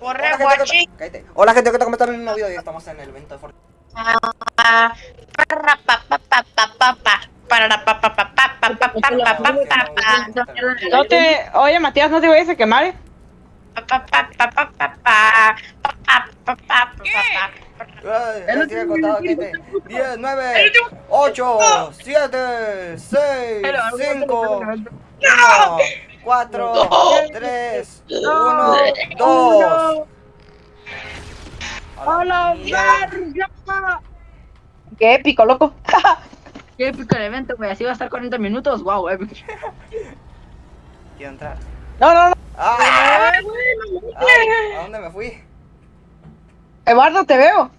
Corre, Hola. Gente, Hola, gente, ¿qué tal? ¿Cómo están? En un nuevo video y estamos en el evento de Fortnite. No te... Oye, Matías, ¿no te vayas a quemar? Eh? Ya sigue contado, Kate. 10, 9, 8, 7, 6, 5, 1. 4, 3, 1, 2. ¡Hola, verga! Qué épico, loco. Qué épico el evento, güey. Así va a estar 40 minutos. Wow, épico. Quiero entrar. No, no, no. ¡Ah! Ay, ¿A dónde me fui? Eduardo, te veo.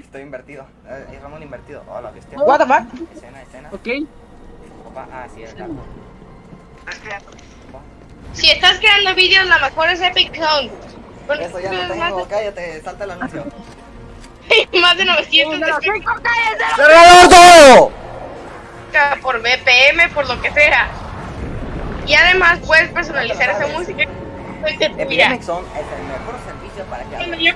Estoy invertido. Eh, Es Ramón invertido. Hola, bestia. What the fuck? Escena, escena. Ok. Opa, Ah, sí, es Si estás creando vídeos, la mejor es Epic Sound. Eso ya no tengo. Cállate, salta el anuncio. más de 900 de ¡Cerralo todo! música por BPM, por lo que sea. Y además puedes personalizar esa música. Mira, Epidemic Zone es el mejor servicio para que hagas. yo.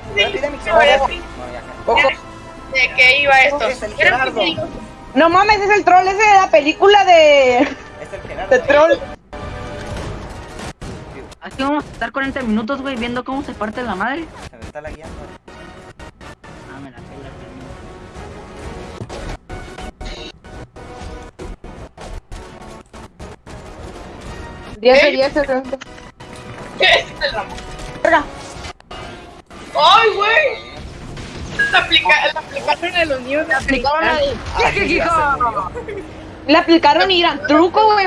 ¿de qué iba esto? No mames, es el troll ese de la película de. Es el Gerardo. de troll. Así vamos a estar 40 minutos, güey, viendo cómo se parte la madre. Se me está lagueando. Ah, me la pela, Diez de diez, evento. Verga. ¡Ay, güey! La, aplica la aplicaron en los niños. La aplicaron ¿Qué, ya hijo? Le aplicaron y gran truco, güey.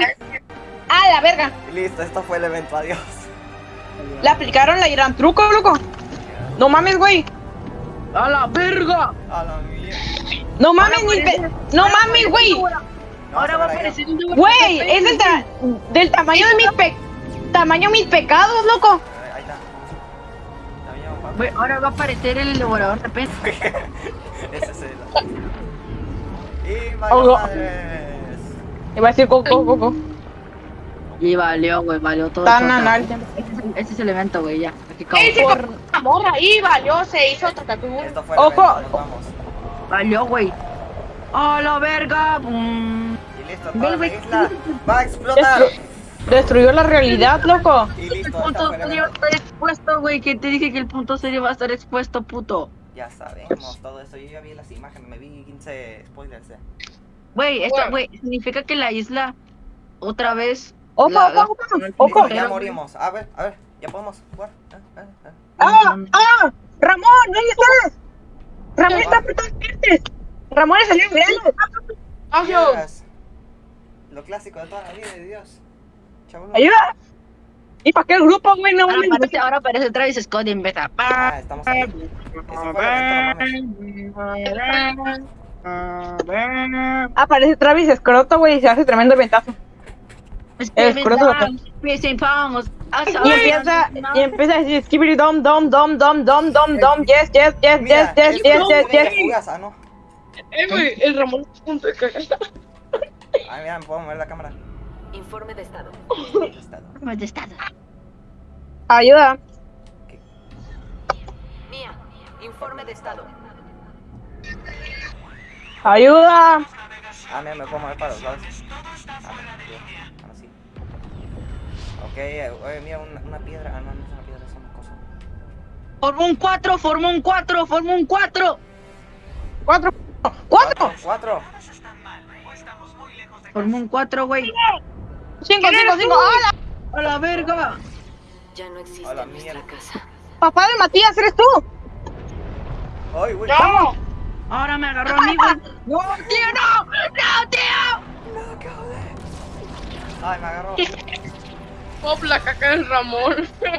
Ah, la verga. Y Listo, esto fue el evento. Adiós. Le aplicaron la gran truco, loco. No mames, güey. ¡A la verga! A la mierda. No mames, ni pe- No mames, güey. No, Ahora va a aparecer un Güey, es del, ta- del tamaño de mis pe... Tamaño de mis pecados, loco. Ahí está. Güey, ahora va a aparecer el elaborador de peso. Ese es el. Y Oh, madres. Iba a decir coco, coco. Y valió, güey, valió todo. Tan anal. Este es el- Este es el evento, güey, ya. Aquí ¡Ey, se acabó. compró una morra ahí, valió! Se hizo. Esto el Ojo. evento. Nos vamos. Valió, güey. ¡A la verga! Bum. Y listo, toda la isla va a explotar. Destru- Destruyó la realidad, loco. Y El listo, esta punto el serio va a evento. estar expuesto, güey. Que te dije que el punto serio va a estar expuesto, puto. Ya sabemos todo eso. Yo ya vi las imágenes, me vi 15 spoilers. ya. Güey, esto, Bueno. güey, significa que la isla otra vez. Ojo, ojo, ojo, ya morimos. A ver, a ver, ya podemos jugar. Ah, ah, ah. ¡Ah! ¡Ah! ¡Ramón! ¿Dónde estás? Ramón está por todas partes. Ramón es el real. Yes. Lo clásico de toda la vida de Dios. Chabón. Ayuda. ¿Y para qué el grupo, güey? No Ahora aparece, ahora aparece Travis Scott y empieza. Ah, estamos mames. Aparece Travis Escroto, güey, y se hace tremendo ventazo. Y empieza, y empieza a decir skibidi dom dom dom dom dom dom dom yes yes yes yes yes yes yes yes. Eh, el Ramón es punto de. Ay, mira, me puedo mover la cámara. Informe de estado. Estado. Ayuda. Mía, informe de estado. Ayuda. Ah, mira, me puedo mover para los lados. Ah, bien, ahora sí. Ok, oye, mira, una, una piedra. Ah, no, no es una piedra, es una cosa. Forma un 4, forma un 4, forma un 4. Cuatro. Cuatro. Cuatro. Forma un 4, güey. Cinco, cinco, cinco. ¡Hola! A la verga. Ya no existe A la en nuestra mierda. casa. Papá de Matías, ¿eres tú? Ay, güey. ¡No! Ahora me agarró a mí, güey. ¡No, tío, no! ¡No, tío! No, joder. Ay, me agarró. Pop la caca del Ramón.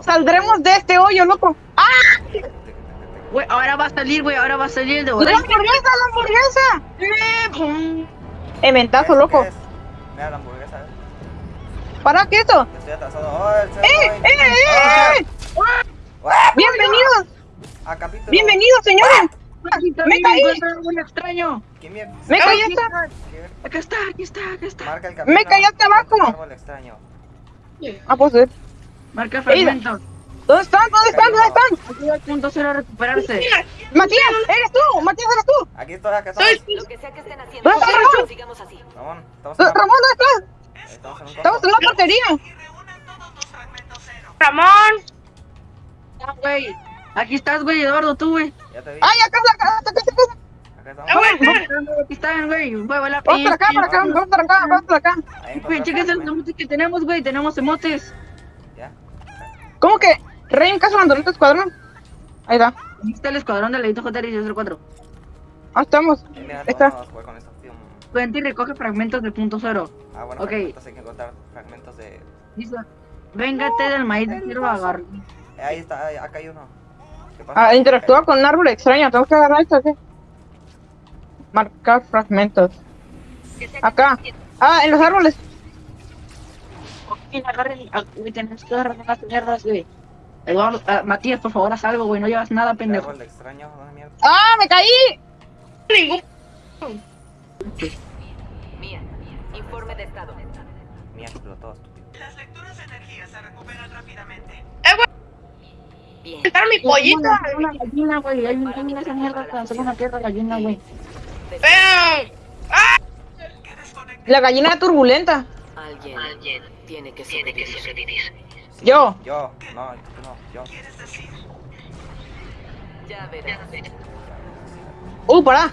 Saldremos de este hoyo, loco. ¡Ah! Güey, ahora va a salir, güey. Ahora va a salir el de ¡La hamburguesa, la hamburguesa! Eh, ¿Eso loco. Mira la hamburguesa. eh. ¿Para qué esto? Yo estoy atrasado. Oh, ¡Eh, eh, eh! eh! ¡Bienvenidos! A capítulo. ¡Bienvenidos, señores! Aquí ¡Me también caí! encuentro un extraño. ¿Quién mierda? ¡Me Aquí está, ¿Quién? Acá está, aquí está, acá está. Marca el camino. Me callaste abajo. Árbol extraño. Ah, puedo subir. Marca fragmentos. ¿Dónde están? ¿Dónde están? ¿Dónde están? Ayuda al punto cero a recuperarse. Matías, eres tú. Matías, eres tú. Aquí estoy, acá estamos. Soy- Lo que sea que estén haciendo, ¿Dónde está Ramón? sigamos así. Ramón, estamos en, Ramón, una- ¿dónde estás? estamos en un Estamos en la portería. Ramón. Ah, güey. Aquí estás, güey, Eduardo, tú, güey. Ya te vi. Ay, acá está, acá está, acá está, acá Ah, estamos. bueno. Aquí están, güey. La Vamos para acá, para acá, vamos para acá, vamos para acá. Ahí Güey, chéquense los emotes que tenemos, güey. Tenemos emotes. Ya. ¿Cómo que? Rey en caso de abandonar tu escuadrón. Ahí está. Aquí está el escuadrón del Leito JR 04. Ah, estamos. Y mira, Ahí está. Vente y recoge fragmentos de punto cero. Ah, bueno, Ok. fragmentos, hay que encontrar fragmentos de... Dice, véngate del maíz de hierba agar. Eh, ahí está, ahí- acá hay uno. Ah, interactúa con un árbol extraño. Tengo que agarrar esto, ¿qué? Marcar fragmentos. Acá. Ah, en los árboles. Joaquín, agarren. ah, Güey, tenemos que agarrar unas mierdas, güey. Eduardo, ah, Matías, por favor, haz algo, güey. No llevas nada, pendejo. árbol extraño, ¿dónde mierda? ¡Ah, me caí! Ningún. Mía, informe de estado. Mía explotó, estúpido. Eh, güey. Bien. Quitar mi pollito. Hay una gallina, güey. Hay una gallina esa mierda hacer una tierra gallina, güey. Vean. La gallina turbulenta. Alguien, tiene que sobrevivir. Yo. Yo. No, tú no, yo. Ya verás. Uh, pará.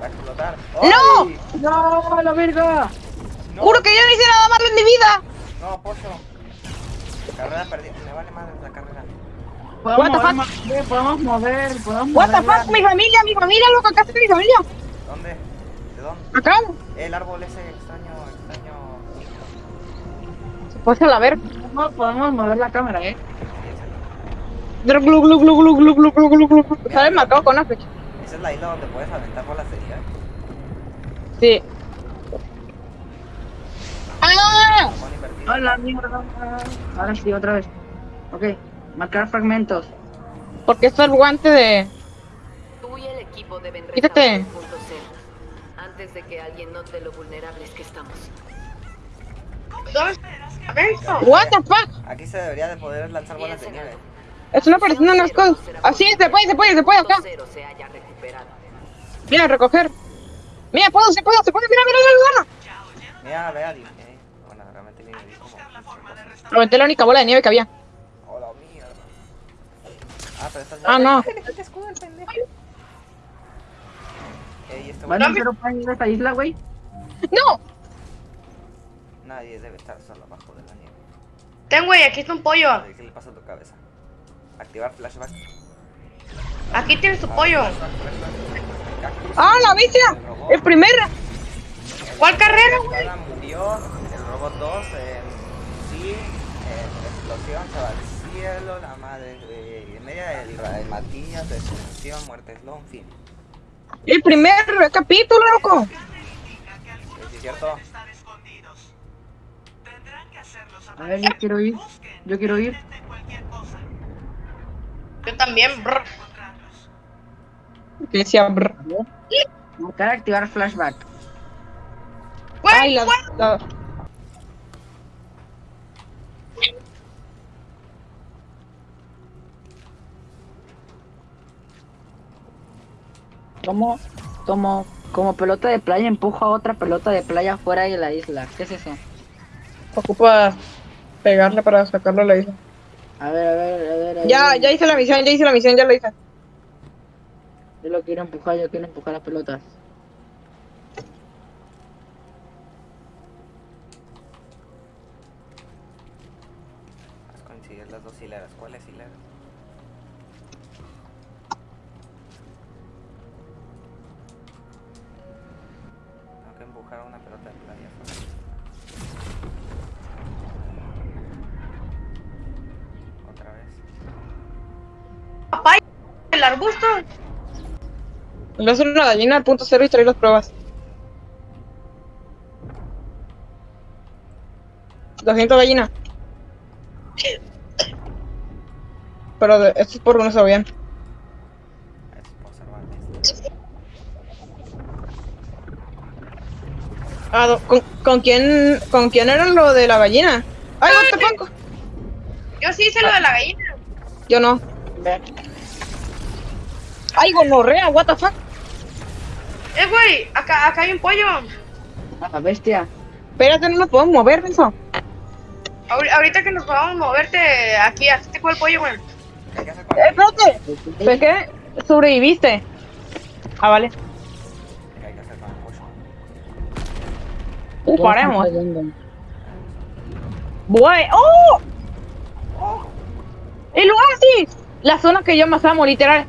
Va a explotar. ¡No! ¡No, la verga! ¡No! Juro que yo no hice nada malo en mi vida. No, pollo. Carrera perdida. Me vale madre la carrera. Podemos What the fuck? Mover, podemos mover, podemos What mover the fuck, mi familia, mi familia, loco, acá está mi familia. ¿Dónde? ¿De dónde? Acá. El árbol ese extraño, extraño. Se puede la ver. No podemos mover la cámara, eh. Sale marcado con una flecha. Esa es la isla donde puedes aventar por la serie, Sí. ¡Ah! Hola, mierda. Ahora sí, otra vez. Ok marcar fragmentos. Porque esto es el guante de. Tú y el equipo deben Quítate. el punto cero. Antes de que alguien note lo vulnerables que estamos. What the fuck? Aquí se debería de poder lanzar bolas de nieve. Están apareciendo unas cosas. Así se puede, se puede, se puede acá. Mira, recoger. Mira, puedo, se puede, se puede. Mira, mira, mira, mira. Mira, vea, eh, Bueno, realmente como. Aventé la única bola de nieve que había. Ah, pero estás. Ah, no. Ey, este Bueno, güey. pero pueden ir a esta isla, güey. ¡No! Nadie debe estar solo abajo de la nieve. Ten, güey, aquí está un pollo. ¿Qué le pasa a tu cabeza? Activar flashback. Aquí tienes tu pollo. Flashback. Cactus. ¡Ah, la bestia! El robot. El primer. ¿Cuál carrera, güey? murió. El robot 2 en sí. En explosión se va al cielo. La madre de media. El, el Matías. Destrucción. Muerte Slow. En fin. El primer capítulo, loco. ¿Es cierto? A ver, yo quiero ir. Yo quiero ir. Yo también, brr. Que decía, brr. Marcar activar flashback. Ay, la, la- Como, como, como pelota de playa empuja a otra pelota de playa fuera de la isla. ¿Qué es eso? ocupa pegarle para sacarlo a la isla. A ver, a ver, a ver. a Ya, ver. ya hice la misión, ya hice la misión, ya lo hice. Yo lo quiero empujar, yo quiero empujar las pelotas. Coincidir las dos hileras. ¿Cuáles hileras? El arbusto. Le voy a hacer una gallina al punto cero y traer las pruebas. 200 gallina. Pero de, esto es por uno se bien. Ah, ¿con, con quién, ¿Con quién era lo de la gallina? Ay, what the fuck. Yo sí hice lo de la gallina. Yo no. Ay, gonorrea, what the fuck. Eh, güey, acá, acá hay un pollo. Ah, bestia. Espérate, no nos podemos mover. Ahor- ahorita que nos podamos moverte aquí, aquí te el pollo, güey. ¿Qué hay que hacer con Eh, espérate. ¿Ves qué? Sobreviviste. Ah, vale. Uh, paremos. Güey. ¡Oh! ¡El oasis! La zona que yo más amo, literal.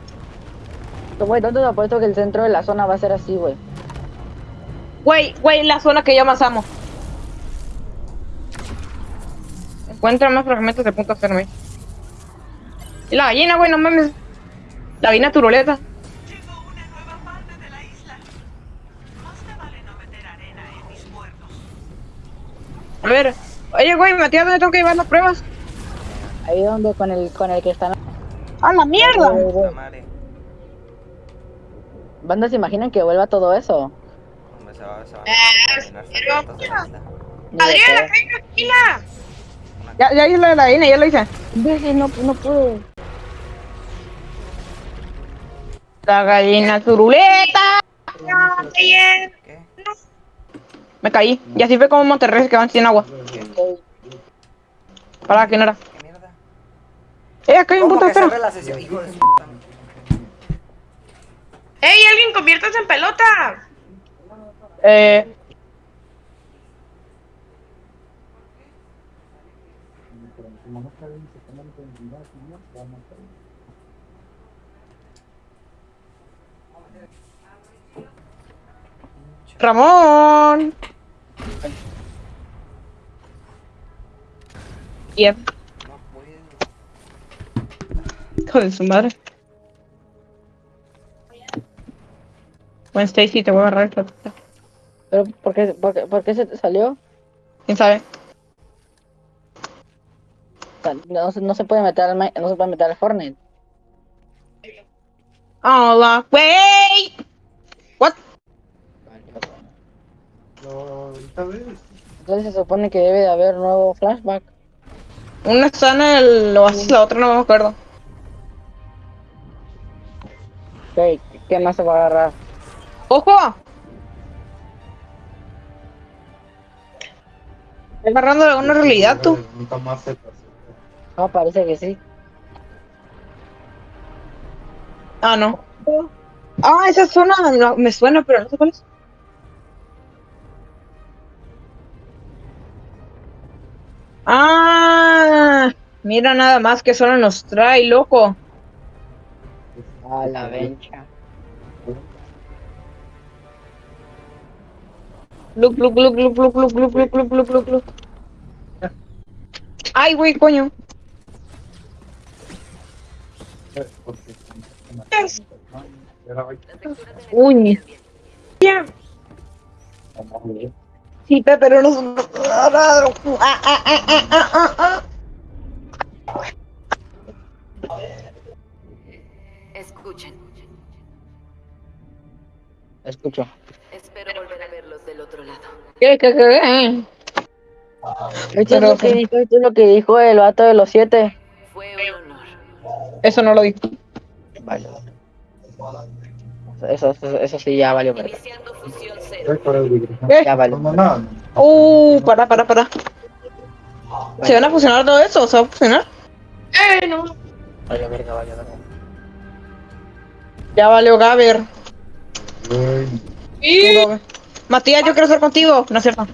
Güey, ¿dónde te apuesto que el centro de la zona va a ser así, güey? Güey, güey, la zona que yo más amo. Encuentra más fragmentos de punto hacerme. Y la gallina, güey, no mames. La mis muertos. A ver. Oye, güey, Matías, ¿dónde tengo que llevar las pruebas? Ahí donde con el con el que están. ¡A la mierda! La madre. ¿Bandas se imaginan que vuelva todo eso? Hombre, se va, se va Eh, a terminar pero- secretos de la isla. Ni de Adrián, pedo. acá hay una gallina. Ya, ya hice lo de la ya lo hice. Deje, no, no puedo. La gallina turuleta. No, bien. ¿Qué? Me caí. Y así fue como Monterrey se quedaban sin agua. Para que no era. ¿Qué mierda? Eh, acá hay un ¿Cómo punto de que cerré espera. la sesión? Hijo de su puta. ¡Ey, alguien conviértase en pelota! Eh. Ramón. Hijo de su madre. Bueno, Stacy, te voy a agarrar esta puta. ¿Pero por qué, por, qué, por qué se te salió? ¿Quién sabe? No, se- no se puede meter al, no se puede meter al Fortnite. Hola. Wait. What? Entonces se supone que debe de haber nuevo flashback. Una está en el oasis, la otra no me acuerdo. Ok, ¿qué más se va a agarrar? ¡Ojo! Estás agarrando alguna realidad tú. No, parece que sí. Ah, no. Ah, esa zona no- me suena, pero no sé cuál es. Ah, mira nada más que solo nos trae, loco. A la vencha. Look, look, look, look, look, look, look, look, look, look, look, look. Ay, güey, coño. Uy. Ya. Sí, pe- pero no. Ah, ah, ah, ah, ah, ah, ah. Escuchen. Escucho. Espero volver a del otro lado. ¿Qué, qué, qué? Esto es, lo que dijo, esto es lo que dijo el vato de los siete. Fue un honor. Eso no lo dijo. Vale. Eso, eso, eso sí ya valió. Iniciando fusión cero. ¿Qué? Ya valió. Uh, para, para, para. ¿Se van a fusionar todo eso? ¿Se va a fusionar? ¡Eh, no! Valió verga, valió verga. Ya valió Gaber. Gaber. Matías, yo quiero estar contigo. No es cierto.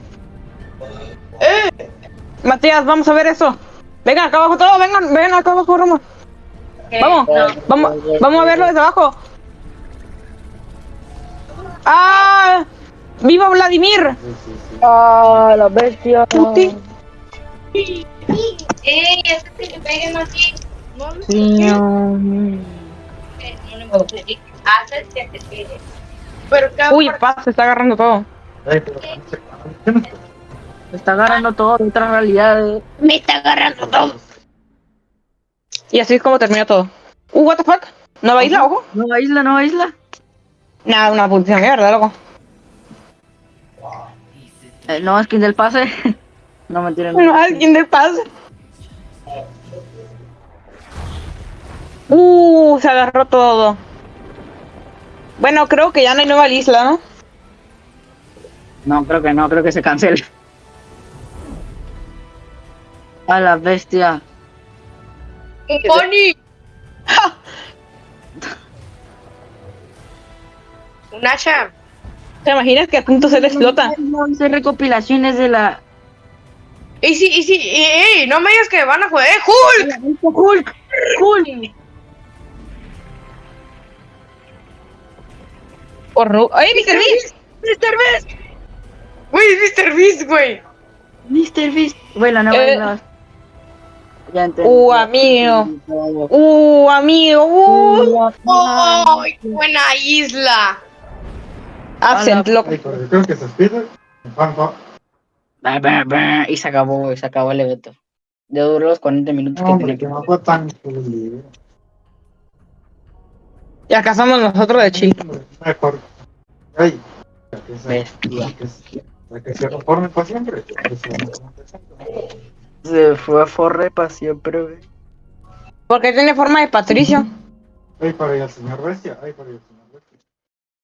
Matías, vamos a ver eso. Vengan acá abajo todos, vengan, vengan acá abajo, Roma. Vamos, vamos, vamos a verlo desde abajo. ¡Ah! ¡Viva Vladimir! ¡Ah, la bestia! Puti. ¡Ey, es que te peguen así! No, no. Haces que te pegue. Pero Uy, paz, se está agarrando todo. Se está agarrando todo de otra realidad. Me está agarrando todo. Y así es como termina todo. Uh, what the fuck? ¿Nueva isla, ojo? Nueva isla, nueva isla. Nada, una putísima mierda, loco. El nuevo skin del pase. No me tiren. Bueno, alguien de paz. Uh, se agarró todo. Bueno, creo que ya no hay nueva isla, ¿no? No, creo que no, creo que se cancele. A la bestia. ¡Un pony! Un hacha. ¿Te imaginas que a punto se le explota? No hice recopilaciones de la. Y sí, y sí, y, no me digas que van a joder. ¡Hulk! Hulk. Hulk. ¡Ay, Mr. Beast! Mr. Beast. Güey, Mr. Beast, güey. Mr. Beast. Bueno, no Eh. no. Ya entendí. Uh, amigo. Uh, amigo. Uh. ¡Oh! ¡Qué buena isla! Absent, pero creo que se despide. Fan, fan. Bah, bah, bah, Y se acabó, se acabó el evento. Ya duró los 40 minutos que tenía que que. no fue tan libre. Y acá somos nosotros de Chile. Mejor. Ay. ya que se- ya que se- ya que se reforme para siempre. se fue a forre para siempre, güey. Porque tiene forma de Patricio. Ay, para allá el señor Bestia. Ay, para allá el señor